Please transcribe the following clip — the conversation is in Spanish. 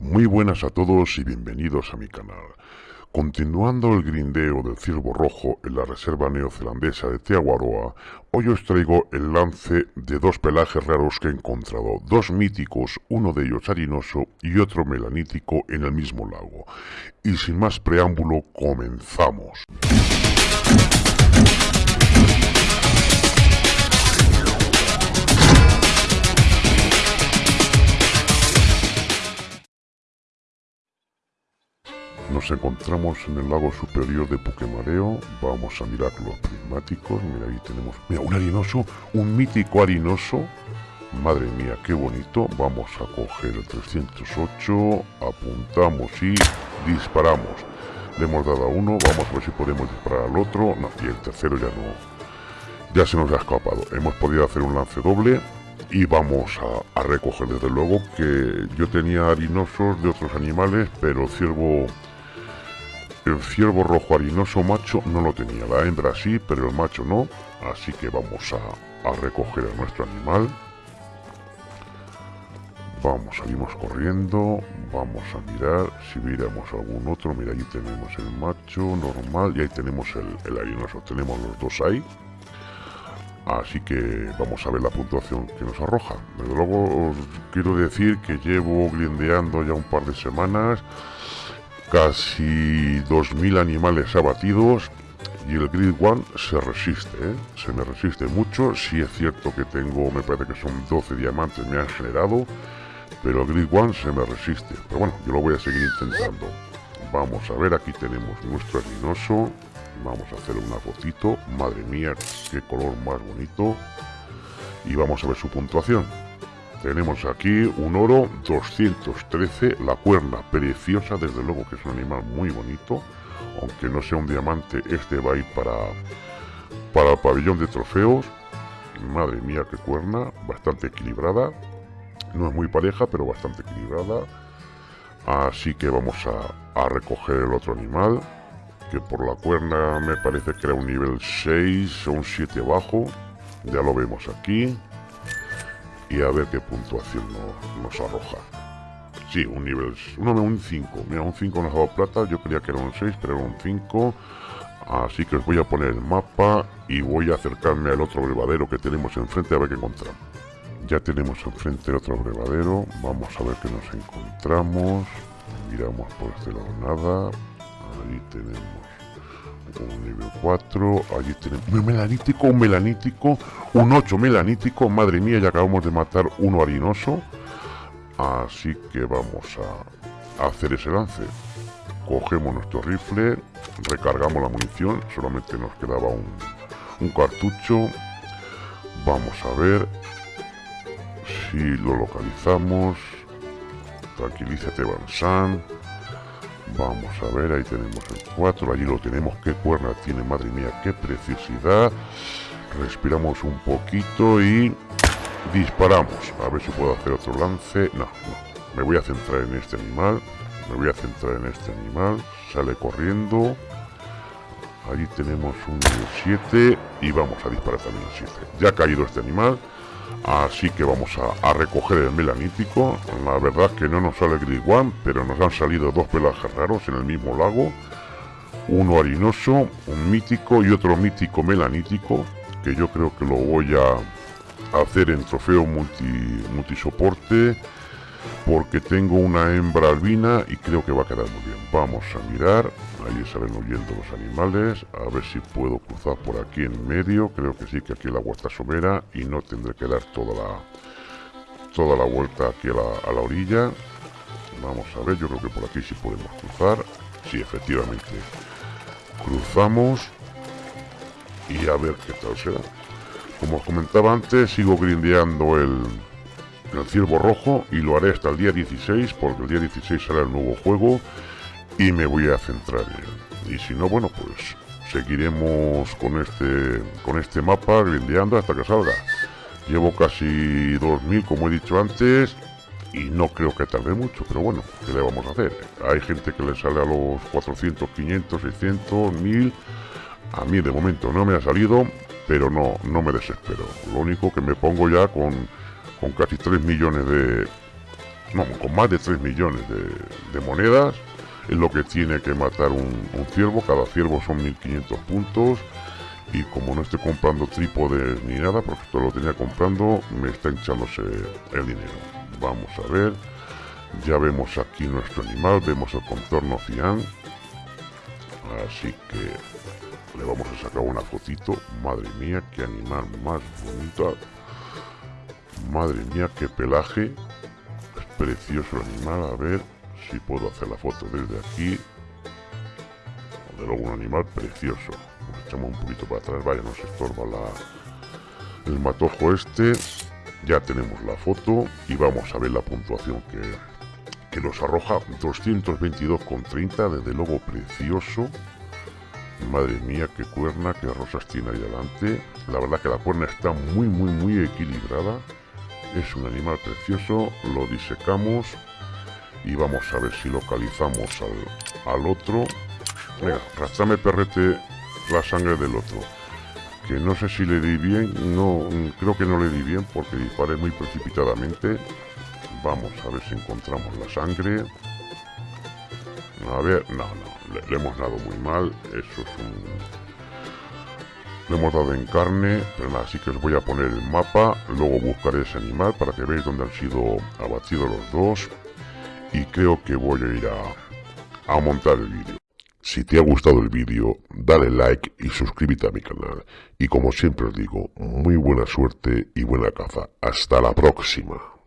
Muy buenas a todos y bienvenidos a mi canal. Continuando el grindeo del ciervo rojo en la reserva neozelandesa de Teaguaroa, hoy os traigo el lance de dos pelajes raros que he encontrado, dos míticos, uno de ellos harinoso y otro melanítico en el mismo lago. Y sin más preámbulo, comenzamos. Nos encontramos en el lago superior de Puquemareo. Vamos a mirar los prismáticos. Mira, ahí tenemos mira, un harinoso, un mítico harinoso. Madre mía, qué bonito. Vamos a coger el 308, apuntamos y disparamos. Le hemos dado a uno, vamos a ver si podemos disparar al otro. No, y el tercero ya no. Ya se nos ha escapado. Hemos podido hacer un lance doble y vamos a, a, recoger desde luego que yo tenía harinosos de otros animales pero ciervo el ciervo rojo harinoso macho no lo tenía, la hembra sí, pero el macho no, así que vamos a, recoger a nuestro animal. Vamos, salimos corriendo, vamos a mirar si miramos algún otro. Mira, ahí tenemos el macho normal y ahí tenemos el, harinoso. Tenemos los dos ahí. Así que vamos a ver la puntuación que nos arroja. Desde luego os quiero decir que llevo grindeando ya un par de semanas casi 2.000 animales abatidos y el Grid One se resiste, ¿eh? se me resiste mucho, si es cierto que tengo, me parece que son 12 diamantes me han generado, pero el Grid One se me resiste, pero bueno, yo lo voy a seguir intentando. Vamos a ver, aquí tenemos nuestro harinoso, vamos a hacer una fotito, madre mía, qué color más bonito, y vamos a ver su puntuación. Tenemos aquí un oro 213, la cuerna preciosa, desde luego que es un animal muy bonito, aunque no sea un diamante, este va a ir para, para el pabellón de trofeos. Madre mía, qué cuerna, bastante equilibrada, no es muy pareja, pero bastante equilibrada. Así que vamos a, a recoger el otro animal, que por la cuerna me parece que era un nivel 6 o un 7 bajo, ya lo vemos aquí y a ver qué puntuación nos, arroja. Sí, un nivel... No, un 5. Mira, un 5 nos ha dado plata. Yo creía que era un 6, pero era un 5. Así que os voy a poner el mapa y voy a acercarme al otro brevadero que tenemos enfrente a ver qué encontramos. Ya tenemos enfrente otro brevadero. Vamos a ver qué nos encontramos. Miramos por este lado nada. Ahí tenemos nivel 4, allí tenemos un melanítico, un melanítico, un 8 melanítico, madre mía, ya acabamos de matar uno harinoso, así que vamos a, hacer ese lance. Cogemos nuestro rifle, recargamos la munición, solamente nos quedaba un, un cartucho, vamos a ver si lo localizamos, tranquilízate Bansan, Vamos a ver, ahí tenemos el 4, allí lo tenemos, qué cuerna tiene, madre mía, qué preciosidad. Respiramos un poquito y disparamos. A ver si puedo hacer otro lance. No, no, me voy a centrar en este animal. Me voy a centrar en este animal. Sale corriendo. Allí tenemos un 7 y vamos a disparar también el 7. Ya ha caído este animal. Así que vamos a, recoger el melanítico. La verdad que no nos sale Grid One, pero nos han salido dos pelajes raros en el mismo lago. Uno harinoso, un mítico y otro mítico melanítico, que yo creo que lo voy a hacer en trofeo multi, multisoporte, porque tengo una hembra albina y creo que va a quedar muy bien. Vamos a mirar, ahí salen huyendo los animales, a ver si puedo cruzar por aquí en medio, creo que sí que aquí el agua está somera y no tendré que dar toda la toda la vuelta aquí a la, a la orilla. Vamos a ver, yo creo que por aquí sí podemos cruzar, sí efectivamente cruzamos y a ver qué tal será. Como os comentaba antes, sigo grindeando el, el ciervo rojo y lo haré hasta el día 16 porque el día 16 será el nuevo juego y me voy a centrar en y si no bueno pues seguiremos con este con este mapa grindeando hasta que salga. Llevo casi 2000 como he dicho antes y no creo que tarde mucho pero bueno ¿qué le vamos a hacer? hay gente que le sale a los 400, 500, 600, 1000 a mí de momento no me ha salido pero no, no me desespero. Lo único que me pongo ya con con casi 3 millones de, con más de 3 millones de, monedas. Es lo que tiene que matar un, ciervo. Cada ciervo son 1500 puntos. Y como no estoy comprando trípodes ni nada, porque esto lo tenía comprando, me está hinchándose el dinero. Vamos a ver. Ya vemos aquí nuestro animal, vemos el contorno cian. Así que le vamos a sacar una fotito. Madre mía, qué animal más bonito. Madre mía, qué pelaje. Es precioso animal. A ver si puedo hacer la foto desde aquí. De luego un animal precioso. Nos echamos un poquito para atrás. Vaya, nos estorba la, el matojo este. Ya tenemos la foto y vamos a ver la puntuación que, que nos arroja 222,30. Desde luego precioso. Madre mía, qué cuerna, qué rosas tiene ahí delante. La verdad que la cuerna está muy, muy, muy equilibrada. Es un animal precioso, lo disecamos y vamos a ver si localizamos al, otro. Venga, rastrame perrete la sangre del otro. Que no sé si le di bien, no, creo que no le di bien porque disparé muy precipitadamente. Vamos a ver si encontramos la sangre. A ver, no, no, le hemos dado muy mal. Eso es un lo hemos dado en carne, pero así que os voy a poner el mapa, luego buscaré ese animal para que veáis dónde han sido abatidos los dos y creo que voy a ir a, a montar el vídeo. Si te ha gustado el vídeo, dale like y suscríbete a mi canal. Y como siempre os digo, muy buena suerte y buena caza. Hasta la próxima.